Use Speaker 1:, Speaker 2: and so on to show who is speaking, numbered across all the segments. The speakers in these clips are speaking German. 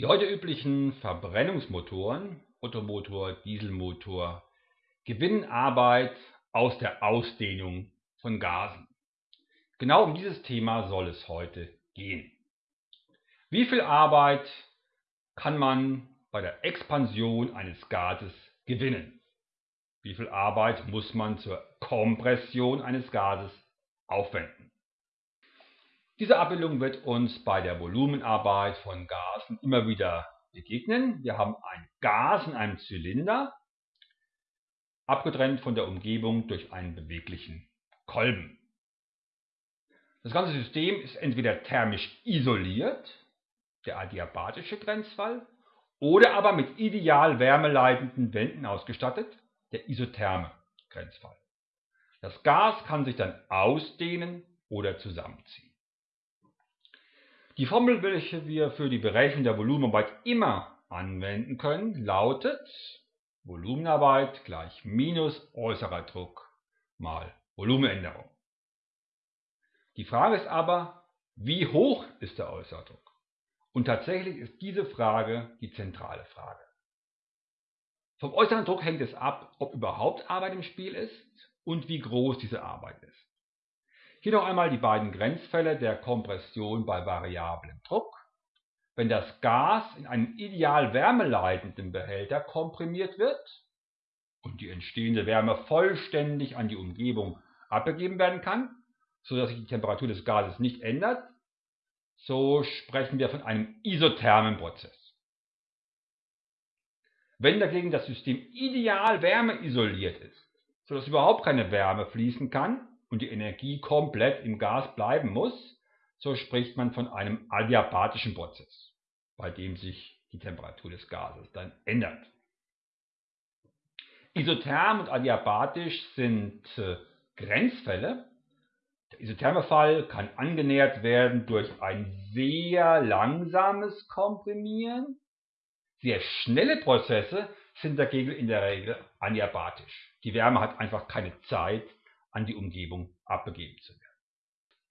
Speaker 1: Die heute üblichen Verbrennungsmotoren Ottomotor, Dieselmotor gewinnen Arbeit aus der Ausdehnung von Gasen. Genau um dieses Thema soll es heute gehen. Wie viel Arbeit kann man bei der Expansion eines Gases gewinnen? Wie viel Arbeit muss man zur Kompression eines Gases aufwenden? Diese Abbildung wird uns bei der Volumenarbeit von Gasen immer wieder begegnen. Wir haben ein Gas in einem Zylinder, abgetrennt von der Umgebung durch einen beweglichen Kolben. Das ganze System ist entweder thermisch isoliert, der adiabatische Grenzfall, oder aber mit ideal wärmeleitenden Wänden ausgestattet, der isotherme Grenzfall. Das Gas kann sich dann ausdehnen oder zusammenziehen. Die Formel, welche wir für die Berechnung der Volumenarbeit immer anwenden können, lautet Volumenarbeit gleich minus äußerer Druck mal Volumenänderung. Die Frage ist aber, wie hoch ist der äußere Druck? Und tatsächlich ist diese Frage die zentrale Frage. Vom äußeren Druck hängt es ab, ob überhaupt Arbeit im Spiel ist und wie groß diese Arbeit ist. Hier noch einmal die beiden Grenzfälle der Kompression bei variablem Druck. Wenn das Gas in einem ideal wärmeleitenden Behälter komprimiert wird und die entstehende Wärme vollständig an die Umgebung abgegeben werden kann, sodass sich die Temperatur des Gases nicht ändert, so sprechen wir von einem isothermen Prozess. Wenn dagegen das System ideal wärmeisoliert ist, sodass überhaupt keine Wärme fließen kann, und die Energie komplett im Gas bleiben muss, so spricht man von einem adiabatischen Prozess, bei dem sich die Temperatur des Gases dann ändert. Isotherm und adiabatisch sind äh, Grenzfälle. Der isotherme Fall kann angenähert werden durch ein sehr langsames Komprimieren. Sehr schnelle Prozesse sind dagegen in der Regel adiabatisch. Die Wärme hat einfach keine Zeit, an die Umgebung abgegeben zu werden.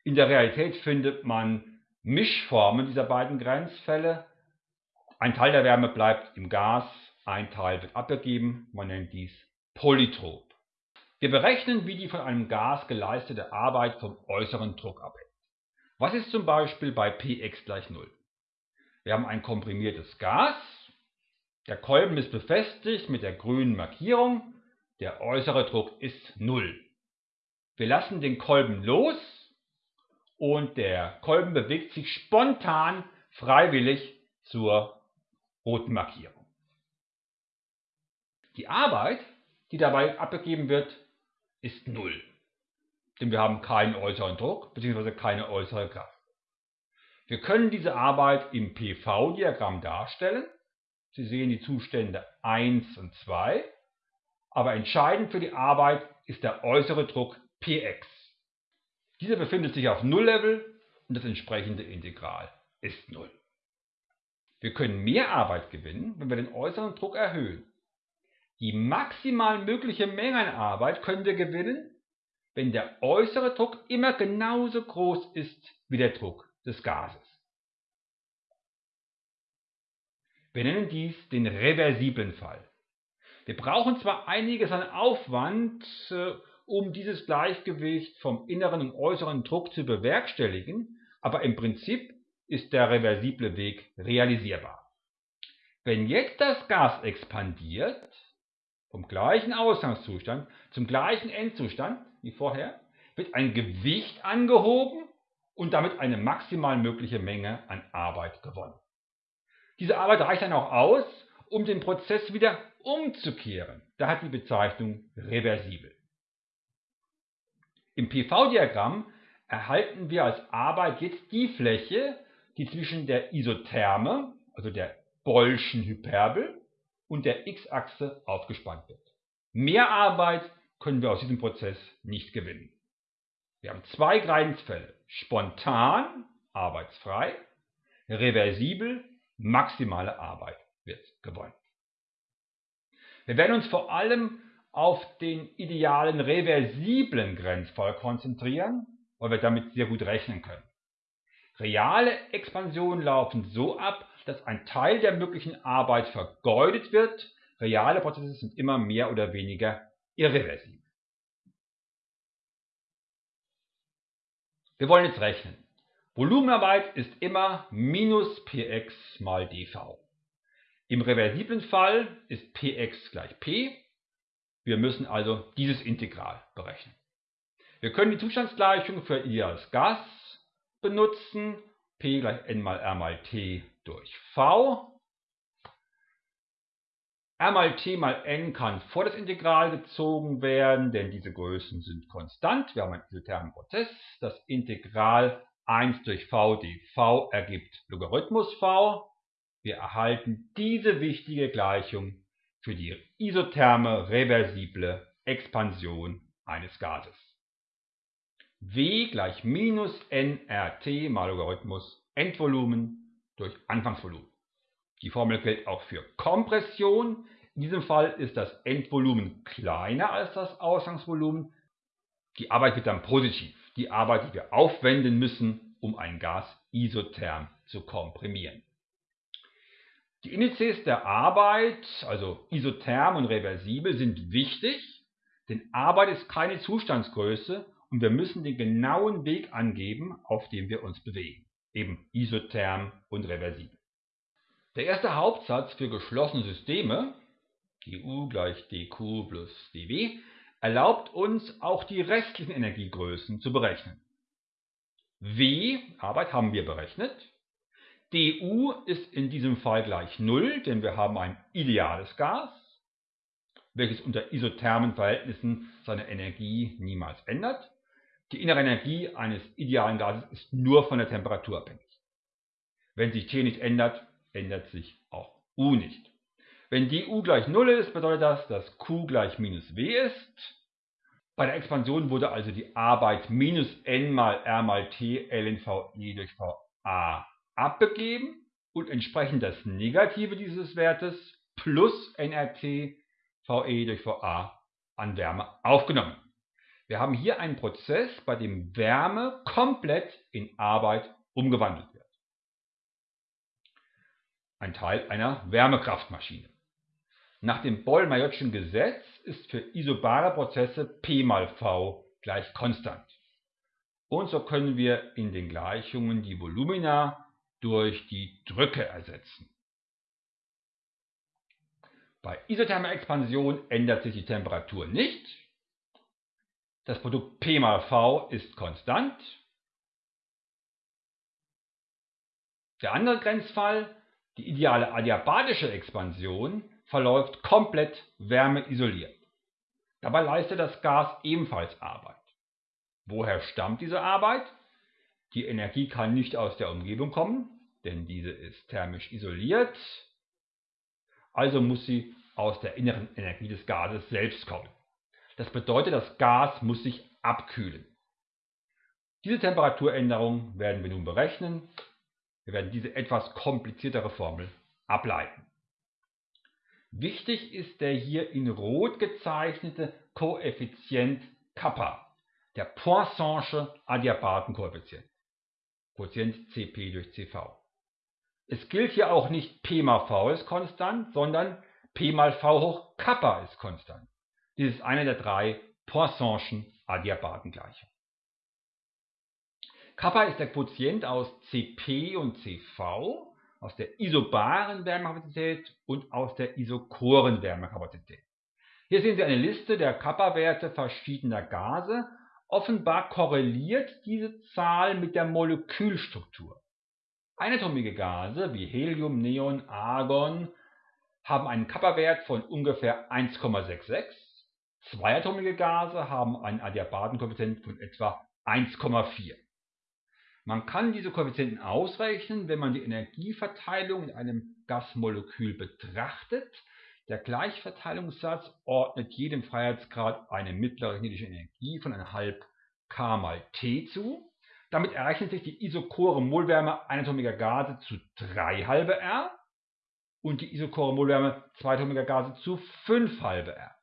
Speaker 1: In der Realität findet man Mischformen dieser beiden Grenzfälle. Ein Teil der Wärme bleibt im Gas, ein Teil wird abgegeben, man nennt dies polytrop. Wir berechnen, wie die von einem Gas geleistete Arbeit vom äußeren Druck abhängt. Was ist zum Beispiel bei Px gleich 0? Wir haben ein komprimiertes Gas, der Kolben ist befestigt mit der grünen Markierung, der äußere Druck ist 0. Wir lassen den Kolben los und der Kolben bewegt sich spontan freiwillig zur roten Markierung. Die Arbeit, die dabei abgegeben wird, ist null, denn wir haben keinen äußeren Druck bzw. keine äußere Kraft. Wir können diese Arbeit im PV-Diagramm darstellen. Sie sehen die Zustände 1 und 2, aber entscheidend für die Arbeit ist der äußere Druck Px. Dieser befindet sich auf Null-Level und das entsprechende Integral ist Null. Wir können mehr Arbeit gewinnen, wenn wir den äußeren Druck erhöhen. Die maximal mögliche Menge an Arbeit können wir gewinnen, wenn der äußere Druck immer genauso groß ist wie der Druck des Gases. Wir nennen dies den reversiblen Fall. Wir brauchen zwar einiges an Aufwand, äh, um dieses Gleichgewicht vom inneren und äußeren Druck zu bewerkstelligen, aber im Prinzip ist der reversible Weg realisierbar. Wenn jetzt das Gas expandiert, vom gleichen Ausgangszustand zum gleichen Endzustand wie vorher, wird ein Gewicht angehoben und damit eine maximal mögliche Menge an Arbeit gewonnen. Diese Arbeit reicht dann auch aus, um den Prozess wieder umzukehren. Da hat die Bezeichnung reversibel. Im PV-Diagramm erhalten wir als Arbeit jetzt die Fläche, die zwischen der Isotherme, also der Bollschen Hyperbel, und der x-Achse aufgespannt wird. Mehr Arbeit können wir aus diesem Prozess nicht gewinnen. Wir haben zwei Grenzfälle. Spontan, arbeitsfrei, reversibel, maximale Arbeit wird gewonnen. Wir werden uns vor allem auf den idealen reversiblen Grenzfall konzentrieren, weil wir damit sehr gut rechnen können. Reale Expansionen laufen so ab, dass ein Teil der möglichen Arbeit vergeudet wird. Reale Prozesse sind immer mehr oder weniger irreversibel. Wir wollen jetzt rechnen. Volumenarbeit ist immer minus Px mal dV. Im reversiblen Fall ist Px gleich P. Wir müssen also dieses Integral berechnen. Wir können die Zustandsgleichung für ideales Gas benutzen. P gleich n mal R mal T durch V. R mal T mal n kann vor das Integral gezogen werden, denn diese Größen sind konstant. Wir haben einen isothermen Prozess. Das Integral 1 durch v dv ergibt Logarithmus v. Wir erhalten diese wichtige Gleichung für die isotherme reversible Expansion eines Gases. W gleich minus nRT mal Logarithmus Endvolumen durch Anfangsvolumen. Die Formel gilt auch für Kompression. In diesem Fall ist das Endvolumen kleiner als das Ausgangsvolumen. Die Arbeit wird dann positiv die Arbeit, die wir aufwenden müssen, um ein Gas isotherm zu komprimieren. Die Indizes der Arbeit, also isotherm und reversibel, sind wichtig, denn Arbeit ist keine Zustandsgröße und wir müssen den genauen Weg angeben, auf dem wir uns bewegen, eben isotherm und reversibel. Der erste Hauptsatz für geschlossene Systeme, du gleich dq plus dw, erlaubt uns auch die restlichen Energiegrößen zu berechnen. W, Arbeit, haben wir berechnet. Du ist in diesem Fall gleich 0, denn wir haben ein ideales Gas, welches unter isothermen Verhältnissen seine Energie niemals ändert. Die innere Energie eines idealen Gases ist nur von der Temperatur abhängig. Wenn sich T nicht ändert, ändert sich auch U nicht. Wenn du gleich 0 ist, bedeutet das, dass Q gleich minus W ist. Bei der Expansion wurde also die Arbeit minus n mal r mal t ln e durch va abgegeben und entsprechend das Negative dieses Wertes plus nRT ve durch va an Wärme aufgenommen. Wir haben hier einen Prozess, bei dem Wärme komplett in Arbeit umgewandelt wird. Ein Teil einer Wärmekraftmaschine. Nach dem Boyle-Majortschen Gesetz ist für isobare Prozesse P mal V gleich konstant. Und so können wir in den Gleichungen die Volumina durch die Drücke ersetzen. Bei isothermer Expansion ändert sich die Temperatur nicht. Das Produkt P mal V ist konstant. Der andere Grenzfall, die ideale adiabatische Expansion, verläuft komplett wärmeisoliert. Dabei leistet das Gas ebenfalls Arbeit. Woher stammt diese Arbeit? Die Energie kann nicht aus der Umgebung kommen, denn diese ist thermisch isoliert. Also muss sie aus der inneren Energie des Gases selbst kommen. Das bedeutet, das Gas muss sich abkühlen. Diese Temperaturänderung werden wir nun berechnen. Wir werden diese etwas kompliziertere Formel ableiten. Wichtig ist der hier in Rot gezeichnete Koeffizient Kappa, der Poisson'sche Adiabatenkoeffizient, Quotient Cp durch Cv. Es gilt hier auch nicht P mal V ist konstant, sondern P mal V hoch Kappa ist konstant. Dies ist eine der drei Poisson'schen Adiabatengleichungen. Kappa ist der Quotient aus Cp und Cv aus der isobaren Wärmekapazität und aus der isochoren Wärmekapazität. Hier sehen Sie eine Liste der Kappa-Werte verschiedener Gase. Offenbar korreliert diese Zahl mit der Molekülstruktur. Einatomige Gase wie Helium, Neon, Argon haben einen Kappa-Wert von ungefähr 1,66. Zweiatomige Gase haben einen Adiabatenkoeffizient von etwa 1,4. Man kann diese Koeffizienten ausrechnen, wenn man die Energieverteilung in einem Gasmolekül betrachtet. Der Gleichverteilungssatz ordnet jedem Freiheitsgrad eine mittlere kinetische Energie von 1,5 K mal T zu. Damit errechnet sich die isochore Molwärme einatomiger Gase zu 3 halbe R und die isochore Molwärme zweiatomiger Gase zu 5 halbe R.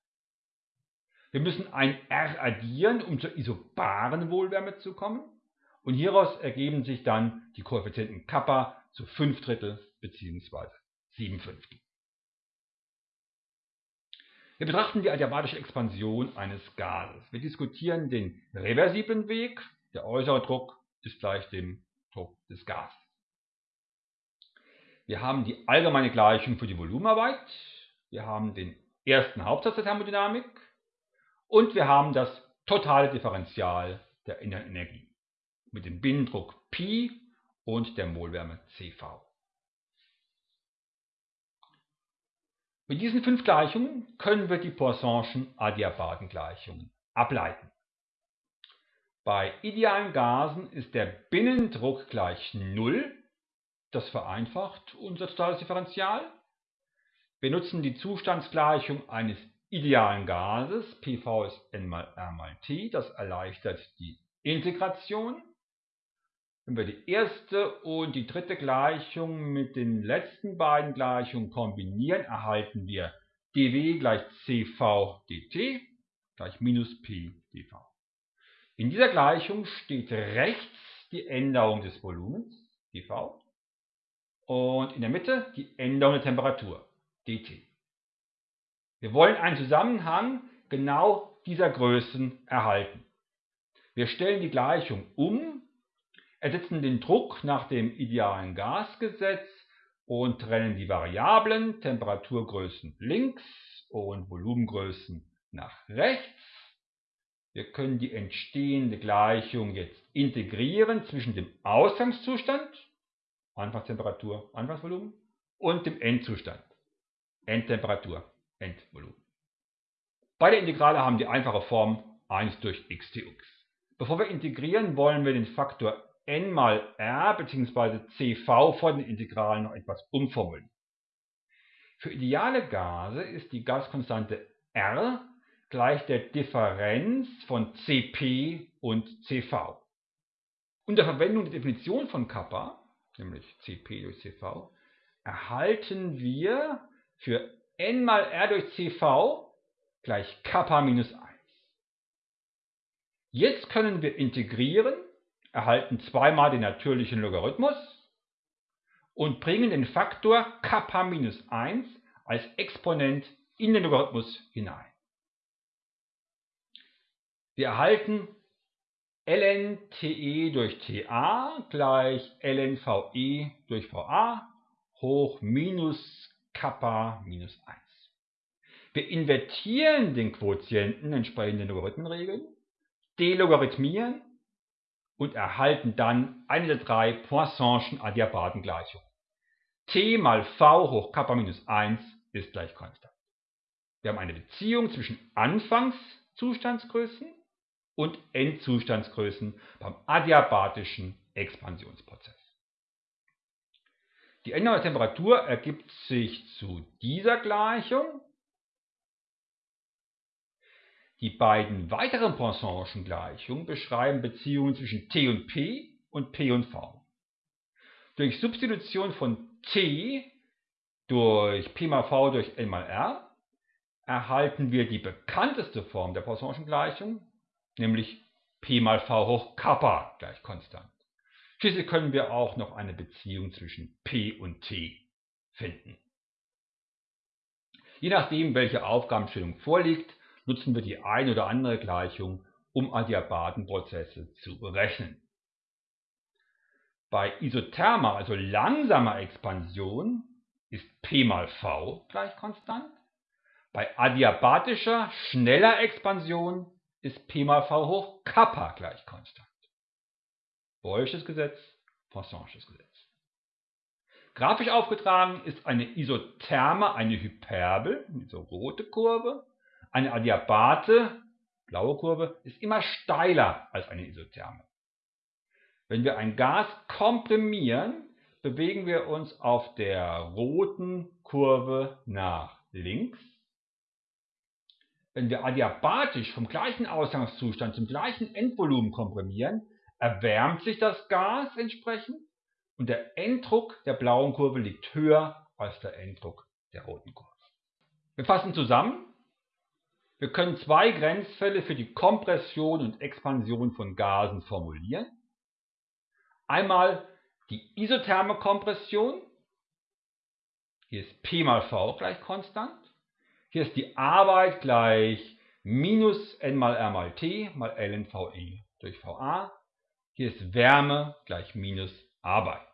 Speaker 1: Wir müssen ein R addieren, um zur isobaren Molwärme zu kommen. Und hieraus ergeben sich dann die Koeffizienten Kappa zu 5 Drittel bzw. 7 Fünftel. Wir betrachten die adiabatische Expansion eines Gases. Wir diskutieren den reversiblen Weg. Der äußere Druck ist gleich dem Druck des Gases. Wir haben die allgemeine Gleichung für die Volumenarbeit. Wir haben den ersten Hauptsatz der Thermodynamik. Und wir haben das totale Differential der inneren Energie mit dem Binnendruck Pi und der Molwärme CV. Mit diesen fünf Gleichungen können wir die Poisson'schen Adiabadengleichungen ableiten. Bei idealen Gasen ist der Binnendruck gleich 0. Das vereinfacht unser totales Differential. Wir nutzen die Zustandsgleichung eines idealen Gases, PV ist N mal R mal T. Das erleichtert die Integration. Wenn wir die erste und die dritte Gleichung mit den letzten beiden Gleichungen kombinieren, erhalten wir dW gleich CV dt gleich minus P dV. In dieser Gleichung steht rechts die Änderung des Volumens dV und in der Mitte die Änderung der Temperatur dt. Wir wollen einen Zusammenhang genau dieser Größen erhalten. Wir stellen die Gleichung um ersetzen den Druck nach dem idealen Gasgesetz und trennen die Variablen Temperaturgrößen links und Volumengrößen nach rechts. Wir können die entstehende Gleichung jetzt integrieren zwischen dem Ausgangszustand, Anfangstemperatur, Anfangsvolumen, und dem Endzustand, Endtemperatur, Endvolumen. Beide Integrale haben die einfache Form 1 durch x dx. Bevor wir integrieren, wollen wir den Faktor n mal r bzw. cv vor den Integralen noch etwas umformulieren. Für ideale Gase ist die Gaskonstante R gleich der Differenz von Cp und Cv. Unter Verwendung der Definition von Kappa, nämlich Cp durch Cv, erhalten wir für n mal R durch Cv gleich Kappa minus 1. Jetzt können wir integrieren erhalten zweimal den natürlichen Logarithmus und bringen den Faktor Kappa minus 1 als Exponent in den Logarithmus hinein. Wir erhalten ln te durch ta gleich ln ve durch va hoch minus Kappa minus 1. Wir invertieren den Quotienten entsprechend den Logarithmenregeln, delogarithmieren und erhalten dann eine der drei Poisson'schen Adiabadengleichungen. t mal v hoch Kappa minus 1 ist gleich konstant. Wir haben eine Beziehung zwischen Anfangszustandsgrößen und Endzustandsgrößen beim adiabatischen Expansionsprozess. Die Änderung der Temperatur ergibt sich zu dieser Gleichung die beiden weiteren Poisson'schen Gleichungen beschreiben Beziehungen zwischen T und P und P und V. Durch Substitution von T durch P mal V durch N mal R erhalten wir die bekannteste Form der Poisson'schen Gleichung, nämlich P mal V hoch Kappa gleich konstant. Schließlich können wir auch noch eine Beziehung zwischen P und T finden. Je nachdem, welche Aufgabenstellung vorliegt, nutzen wir die ein oder andere Gleichung, um Adiabatenprozesse zu berechnen. Bei isothermer, also langsamer Expansion, ist P mal V gleich konstant. Bei adiabatischer, schneller Expansion ist P mal V hoch Kappa gleich konstant. Boylsches Gesetz, Poissonsches Gesetz. Grafisch aufgetragen ist eine Isotherme eine Hyperbel, diese rote Kurve, eine Adiabate, blaue Kurve, ist immer steiler als eine Isotherme. Wenn wir ein Gas komprimieren, bewegen wir uns auf der roten Kurve nach links. Wenn wir adiabatisch vom gleichen Ausgangszustand zum gleichen Endvolumen komprimieren, erwärmt sich das Gas entsprechend und der Enddruck der blauen Kurve liegt höher als der Enddruck der roten Kurve. Wir fassen zusammen. Wir können zwei Grenzfälle für die Kompression und Expansion von Gasen formulieren. Einmal die isotherme Kompression, Hier ist P mal V gleich konstant. Hier ist die Arbeit gleich minus N mal R mal T mal ln VE durch VA. Hier ist Wärme gleich minus Arbeit.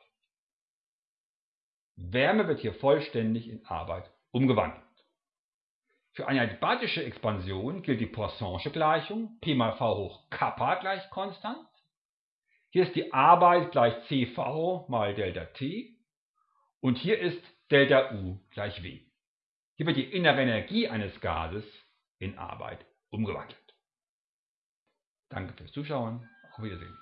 Speaker 1: Wärme wird hier vollständig in Arbeit umgewandelt. Für eine adiabatische Expansion gilt die Poisson'sche Gleichung P mal V hoch Kappa gleich konstant. Hier ist die Arbeit gleich CV mal Delta T und hier ist Delta U gleich W. Hier wird die innere Energie eines Gases in Arbeit umgewandelt. Danke fürs Zuschauen. Auf Wiedersehen.